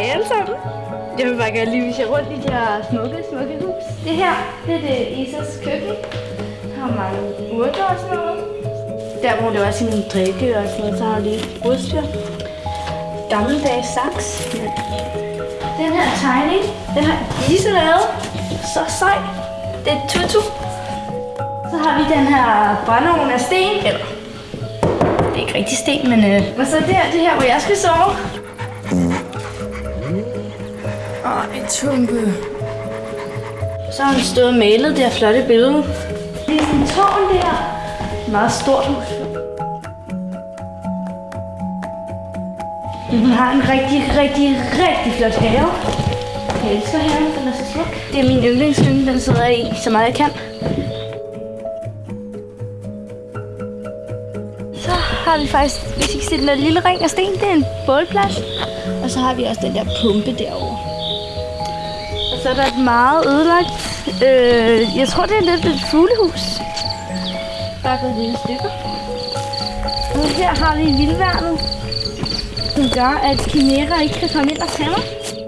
alle sammen. Jeg vil bare gerne lige vise jer rundt i det her smukke, smukke hus. Det her, det er det Isas køkken. Der har mange urter og sådan noget. Der hvor det var sin drikke og sådan noget, så har de udstyr. Gammeldags saks. Den her tegning, den har Isa lavet. Så sej. Det er tutu. Så har vi den her brændeovn af sten, eller det er ikke rigtig sten, men øh. Og så der, det her, hvor jeg skal sove. Ej, tumpe. Så har han stået og malet det her flotte billede. Det er sådan en tårn der. Meget stort hus. Hun har en rigtig, rigtig, rigtig flot have. Jeg elsker haven, den er så smuk. Det er min yndlingshytte, den sidder jeg i, så meget jeg kan. Så har vi faktisk, hvis I kan se den der lille ring af sten, det er en bålplads. Og så har vi også den der pumpe derovre. Så er der et meget ødelagt, øh, jeg tror det er lidt et fuglehus. Bare gået lidt stykker. Og her har vi vildværnet, som gør, at kimera ikke kan komme ind og tage mig.